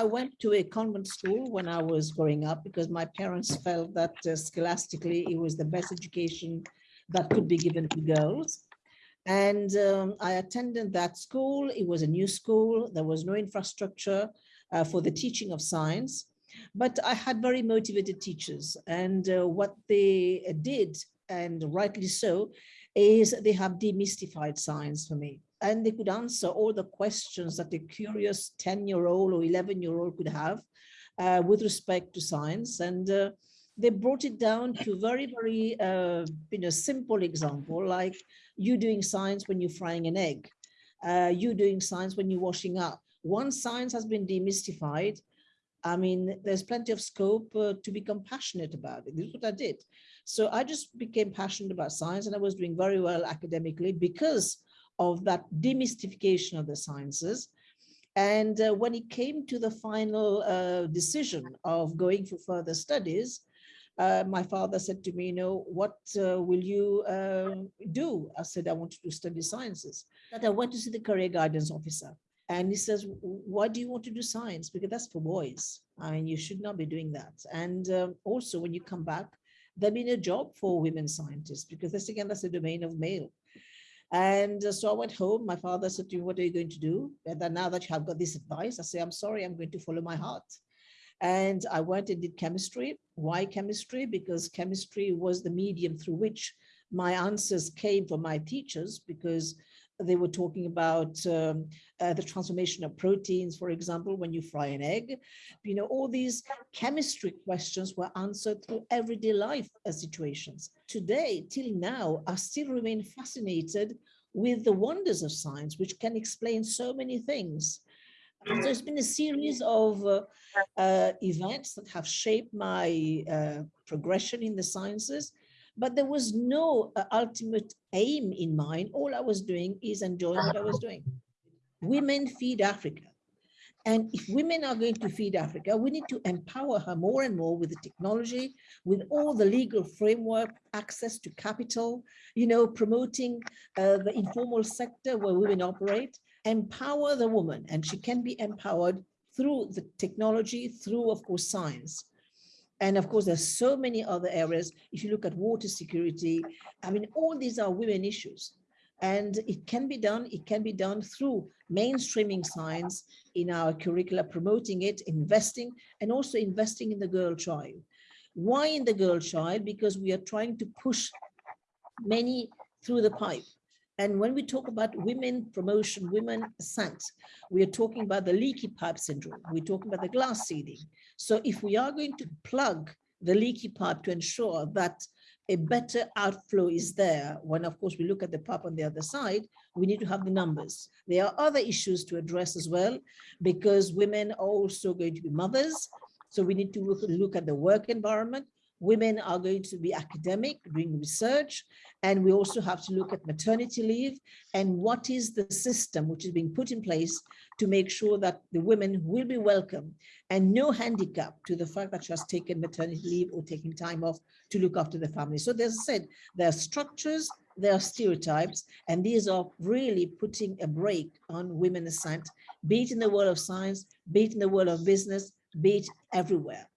I went to a convent school when I was growing up because my parents felt that uh, scholastically it was the best education that could be given to girls. And um, I attended that school. It was a new school. There was no infrastructure uh, for the teaching of science, but I had very motivated teachers. And uh, what they did, and rightly so, is they have demystified science for me. And they could answer all the questions that a curious 10 year old or 11 year old could have uh, with respect to science. And uh, they brought it down to very, very, uh, you know, simple example, like you doing science when you're frying an egg, uh, you doing science when you're washing up. Once science has been demystified, I mean, there's plenty of scope uh, to become passionate about it. This is what I did. So I just became passionate about science and I was doing very well academically because of that demystification of the sciences. And uh, when it came to the final uh, decision of going for further studies, uh, my father said to me, you know, what uh, will you uh, do? I said, I want to study sciences. That I went to see the career guidance officer. And he says, why do you want to do science? Because that's for boys. I mean, you should not be doing that. And um, also when you come back, there been a job for women scientists because this again, that's a domain of male. And so I went home. My father said to me, what are you going to do? And then now that you have got this advice, I say, I'm sorry, I'm going to follow my heart. And I went and did chemistry. Why chemistry? Because chemistry was the medium through which my answers came from my teachers because they were talking about um, uh, the transformation of proteins, for example, when you fry an egg. You know, all these chemistry questions were answered through everyday life uh, situations. Today, till now, I still remain fascinated with the wonders of science, which can explain so many things. And there's been a series of uh, uh, events that have shaped my uh, progression in the sciences, but there was no uh, ultimate aim in mind. All I was doing is enjoying what I was doing. Women feed Africa. And if women are going to feed Africa, we need to empower her more and more with the technology, with all the legal framework, access to capital, you know, promoting uh, the informal sector where women operate, empower the woman and she can be empowered through the technology, through, of course, science. And of course, there's so many other areas. If you look at water security, I mean, all these are women issues. And it can be done, it can be done through mainstreaming science in our curricula, promoting it, investing, and also investing in the girl child. Why in the girl child? Because we are trying to push many through the pipe. And when we talk about women promotion, women ascent, we are talking about the leaky pipe syndrome. We're talking about the glass ceiling. So if we are going to plug the leaky pipe to ensure that a better outflow is there, when of course we look at the pipe on the other side, we need to have the numbers. There are other issues to address as well, because women are also going to be mothers. So we need to look, look at the work environment women are going to be academic, doing research, and we also have to look at maternity leave and what is the system which is being put in place to make sure that the women will be welcome and no handicap to the fact that she has taken maternity leave or taking time off to look after the family. So as I said, there are structures, there are stereotypes, and these are really putting a brake on women's ascent, be it in the world of science, be it in the world of business, be it everywhere.